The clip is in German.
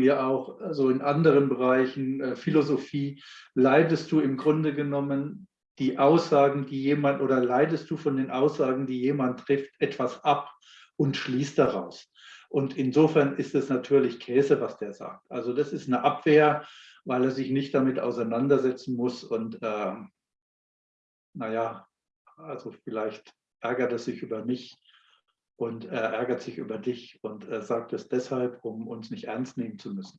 ja auch so also in anderen Bereichen, äh, Philosophie, leidest du im Grunde genommen die Aussagen, die jemand oder leidest du von den Aussagen, die jemand trifft, etwas ab und schließt daraus. Und insofern ist es natürlich Käse, was der sagt. Also das ist eine Abwehr, weil er sich nicht damit auseinandersetzen muss. Und äh, naja, also vielleicht ärgert er sich über mich und er ärgert sich über dich und sagt es deshalb, um uns nicht ernst nehmen zu müssen.